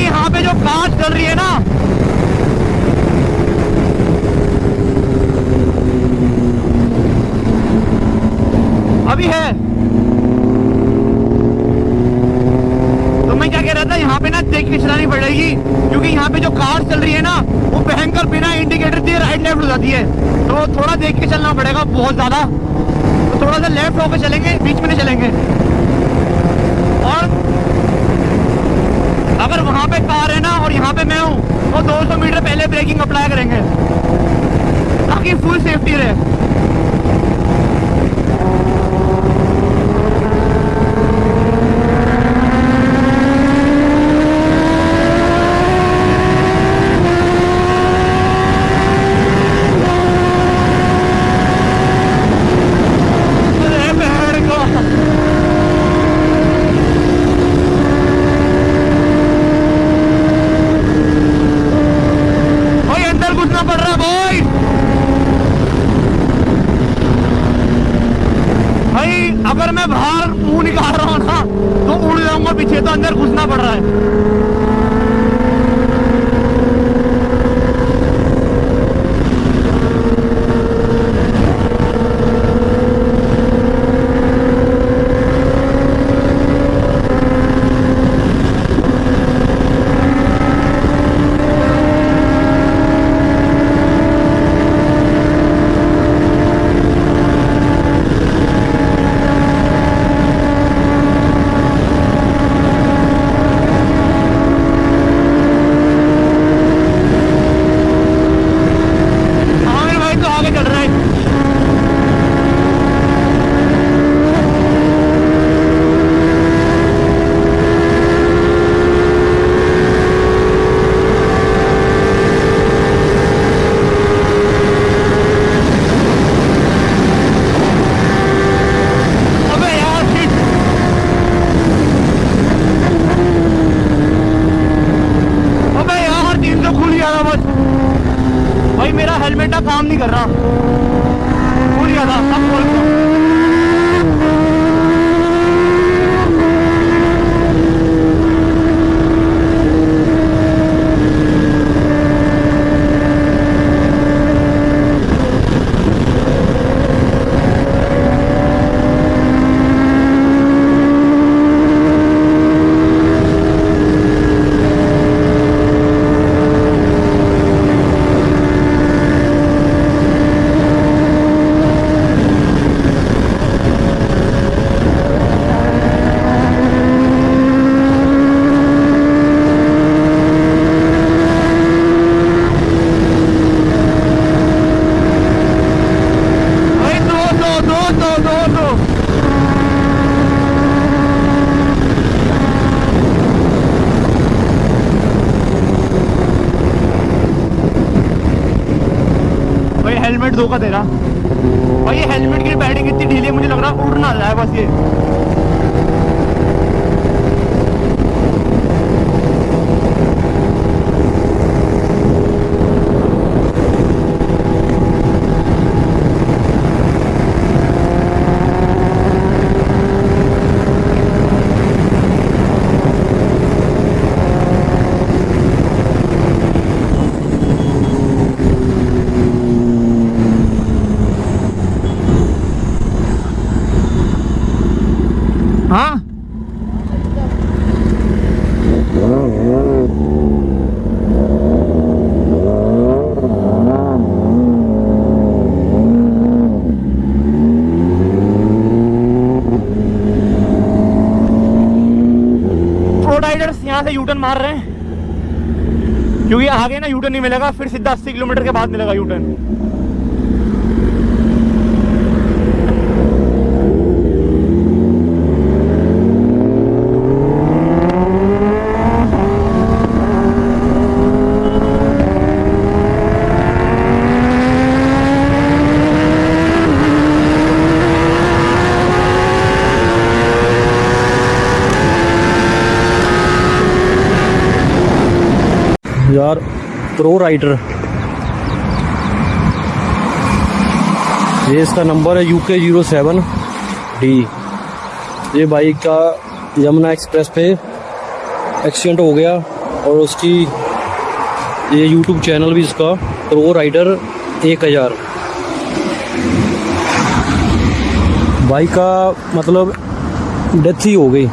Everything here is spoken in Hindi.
यहाँ पे जो कार चल रही है ना। अभी है। तो मैं क्या कह रहा था, यहाँ पे ना देख के चलानी पड़ेगी, क्योंकि यहाँ पे जो कार चल रही है ना, वो भयंकर बिना इंडिकेटर दिए राइट लेफ़्ट हो जाती है। तो थोड़ा देख के चलना पड़ेगा बहुत ज़्यादा। तो थोड़ा सा लेफ़्ट होकर चलेंगे, बीच में नहीं चलेंगे। और अगर वहाँ पे कार है ना, और यहाँ पे मैं हूँ। तो 200 मीटर पहले ब्रेकिंग अप्लाई करेंगे। ताकि फुल सेफ्टी रहे अरे बहन को भाई अंदर घुसना पड़ रहा है भाई भाई अगर मैं बाहर मुँह निकाल रहा हूँ ना तो उड़ जाऊँगा पीछे तो अंदर घुसना पड़ रहा है हाँ मेरे भाई तो आगे चल रहा है अबे यार shit! अबे यार था बस। भाई मेरा हेलमेट का काम नहीं कर रहा। बहुत ज़्यादा सब अब खोल दो। भाई दो दो दो दो दो दो भाई हेलमेट धोखा दे रहा। भाई, ये हेलमेट की बैटिंग इतनी ढीली है, मुझे लग रहा है उड़ ना जाए बस ये। हाँ? यहाँ से यूटर्न मार रहे हैं। क्योंकि आगे ना यूटर्न नहीं मिलेगा, फिर सीधा 80 किलोमीटर के बाद मिलेगा यूटर्न यार प्रो राइडर ये इसका नंबर है यूके ज़ीरो सेवन डी ये बाइक का यमुना एक्सप्रेस पे एक्सीडेंट हो गया और उसकी ये यूट्यूब चैनल भी इसका प्रो राइडर एक हज़ार। बाइक का मतलब डेथ ही हो गई।